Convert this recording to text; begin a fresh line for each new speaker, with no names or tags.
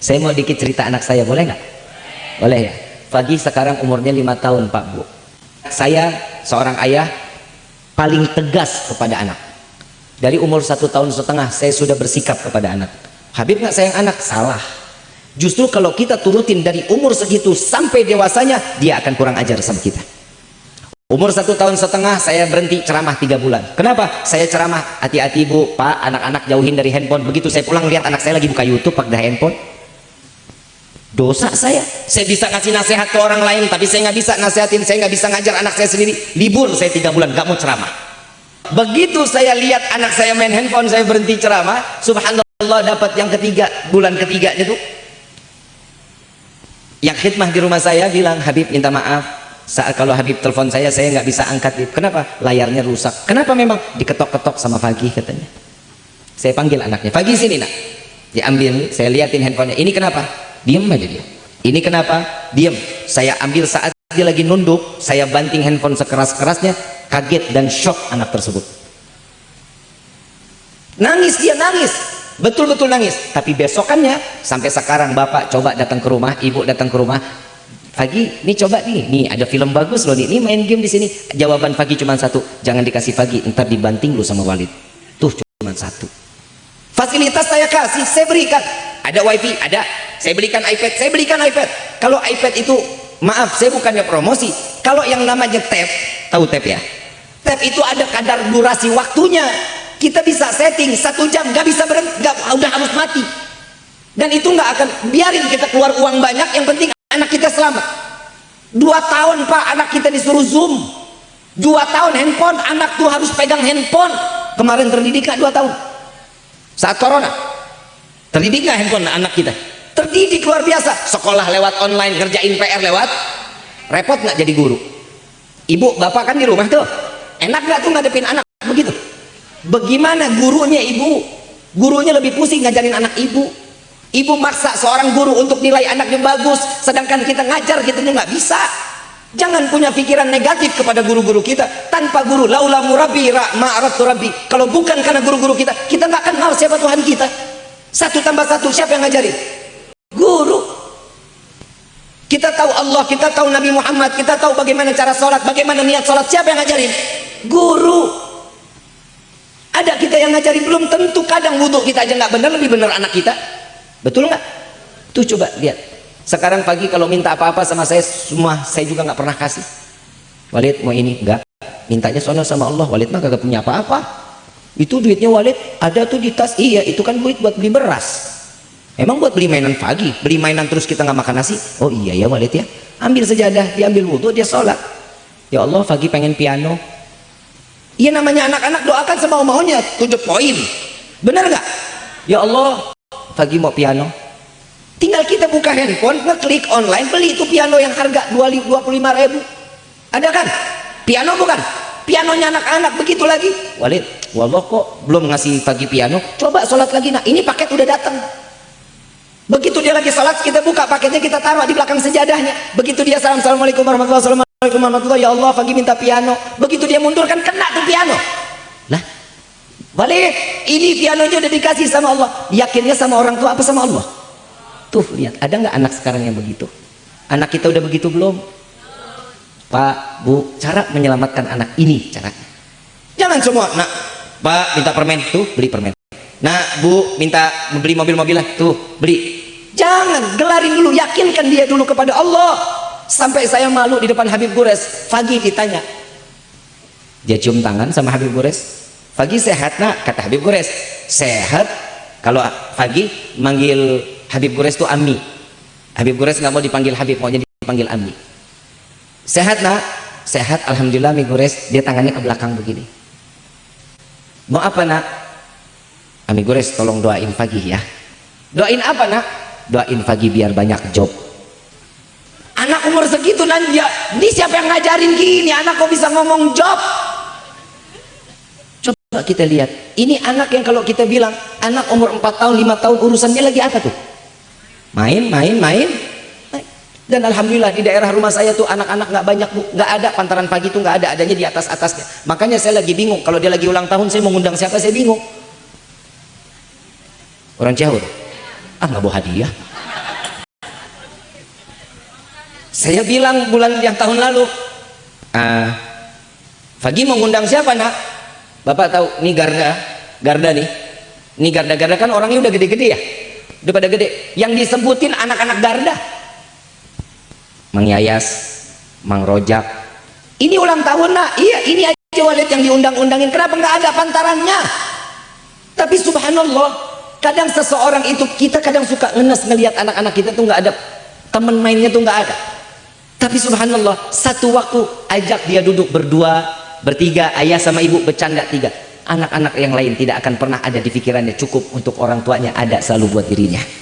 saya mau dikit cerita anak saya boleh nggak? Boleh ya. Fagi sekarang umurnya lima tahun Pak Bu. Saya seorang ayah paling tegas kepada anak. Dari umur satu tahun setengah saya sudah bersikap kepada anak. Habib nggak sayang anak? Salah. Justru kalau kita turutin dari umur segitu sampai dewasanya dia akan kurang ajar sama kita. Umur satu tahun setengah saya berhenti ceramah tiga bulan. Kenapa? Saya ceramah hati-hati bu. Pak anak-anak jauhin dari handphone. Begitu saya pulang lihat anak saya lagi buka youtube pakai handphone dosa saya. Saya bisa kasih nasihat ke orang lain tapi saya nggak bisa nasihatin saya nggak bisa ngajar anak saya sendiri. Libur saya tiga bulan nggak mau ceramah. Begitu saya lihat anak saya main handphone saya berhenti ceramah subhanallah dapat yang ketiga bulan ketiganya tuh. Yang khidmah di rumah saya bilang Habib minta maaf. Saat kalau Habib telepon saya saya nggak bisa angkat kenapa? Layarnya rusak. Kenapa memang? Diketok-ketok sama Fagi katanya. Saya panggil anaknya. Fagi sini nak. Diambil saya liatin handphonenya. Ini kenapa diam aja dia. Ini kenapa? Diam saya ambil saat dia lagi nunduk saya banting handphone sekeras-kerasnya kaget dan shock anak tersebut. Nangis dia nangis. Betul-betul nangis. Tapi besokannya sampai sekarang bapak coba datang ke rumah ibu datang ke rumah. Fagi, ini coba nih, nih ada film bagus loh nih, ini main game di sini. Jawaban Fagi cuma satu, jangan dikasih Fagi, ntar dibanting lu sama Walid. Tuh cuma satu. Fasilitas saya kasih, saya berikan. Ada wifi, ada saya belikan iPad saya belikan iPad. Kalau iPad itu maaf saya bukannya promosi. Kalau yang namanya tab tahu tab ya? Tab itu ada kadar durasi waktunya. Kita bisa setting satu jam nggak bisa berhenti nggak udah harus mati. Dan itu nggak akan biarin kita keluar uang banyak yang penting anak kita selamat. Dua tahun pak anak kita disuruh zoom. Dua tahun handphone anak tuh harus pegang handphone. Kemarin terdidik dua tahun? Saat corona. Terdidik handphone anak kita terdidik luar biasa. Sekolah lewat online ngerjain PR lewat. Repot nggak jadi guru? Ibu bapak kan di rumah tuh. Enak nggak tuh ngadepin anak? Begitu. Bagaimana gurunya ibu? Gurunya lebih pusing ngajarin anak ibu. Ibu maksa seorang guru untuk nilai anaknya bagus sedangkan kita ngajar kita nggak bisa. Jangan punya pikiran negatif kepada guru-guru kita. Tanpa guru laula murabi ma'aratu rabbi. Kalau bukan karena guru-guru kita kita nggak kenal siapa Tuhan kita. Satu tambah satu siapa yang ngajarin kita tahu Allah, kita tahu Nabi Muhammad, kita tahu bagaimana cara sholat, bagaimana niat sholat, siapa yang ngajarin? Guru. Ada kita yang ngajarin, belum tentu kadang wudhu kita aja nggak benar, lebih benar anak kita. Betul nggak? Tuh coba lihat. Sekarang pagi kalau minta apa-apa sama saya, semua saya juga nggak pernah kasih. Walid mau ini? Enggak. Mintanya sono sama Allah. Walid mah kagak punya apa-apa. Itu duitnya Walid ada tuh di tas. Iya, itu kan duit buat beli beras Emang buat beli mainan pagi, beli mainan terus kita nggak makan nasi? Oh iya ya Walid ya. Ambil sejadah, diambil wudhu, dia sholat. Ya Allah, pagi pengen piano. Iya namanya anak-anak doakan semau maunya, tujuh poin. Benar nggak? Ya Allah, pagi mau piano. Tinggal kita buka handphone, ngeklik online, beli itu piano yang harga 25 ribu. Ada kan? Piano bukan? Pianonya anak-anak begitu lagi. Walid, wallah kok belum ngasih pagi piano. Coba sholat lagi. Nah, ini paket udah datang begitu dia lagi salat kita buka paketnya kita taruh di belakang sejadahnya. Begitu dia salam assalamualaikum warahmatullahi wabarakatuh warahmatullahi ya Allah pagi minta piano. Begitu dia mundur kan kena tuh piano. Lah balik. Ini pianonya udah dikasih sama Allah. Yakinnya sama orang tua apa sama Allah? Tuh lihat ada nggak anak sekarang yang begitu? Anak kita udah begitu belum? Pak Bu cara menyelamatkan anak ini caranya jangan semua nak. Pak minta permen. Tuh beli permen. Nah Bu minta beli mobil-mobilan. Tuh beli Jangan, gelarin dulu, yakinkan dia dulu kepada Allah. Sampai saya malu di depan Habib Gures. Fagi ditanya. Dia cium tangan sama Habib Gures. Fagi sehat nak? Kata Habib Gures. Sehat. Kalau Fagi manggil Habib Gures itu Ami. Habib Gures nggak mau dipanggil Habib, maunya dipanggil Ami. Sehat nak? Sehat, Alhamdulillah Mi Gures. Dia tangannya ke belakang begini. Mau apa nak? Ami Gures tolong doain Fagi ya. Doain apa nak? Doain pagi biar banyak job. Anak umur segitu nanti ya ini siapa yang ngajarin gini? Anak kok bisa ngomong job? Coba kita lihat. Ini anak yang kalau kita bilang anak umur 4 tahun 5 tahun urusannya lagi apa tuh? Main main main. Dan alhamdulillah di daerah rumah saya tuh anak-anak nggak banyak bu. Nggak ada. Pantaran pagi tuh nggak ada. Adanya di atas atasnya makanya saya lagi bingung. Kalau dia lagi ulang tahun saya mau ngundang siapa? Saya bingung. Orang Ciaur ah nggak bawa hadiah. Saya bilang bulan yang tahun lalu uh, Fagi mengundang siapa nak? Bapak tahu ini Garda Garda nih. Ini Garda-Garda kan orangnya udah gede-gede ya? Udah pada gede. Yang disebutin anak-anak Garda. Mang Yayas Mang Rojak ini ulang tahun nak. Iya ini aja walid yang diundang-undangin. Kenapa nggak ada pantarannya? Tapi subhanallah kadang seseorang itu kita kadang suka ngenes ngelihat anak-anak kita tuh nggak ada temen mainnya tuh nggak ada. Tapi subhanallah satu waktu ajak dia duduk berdua bertiga ayah sama ibu bercanda tiga. Anak-anak yang lain tidak akan pernah ada di pikirannya cukup untuk orang tuanya ada selalu buat dirinya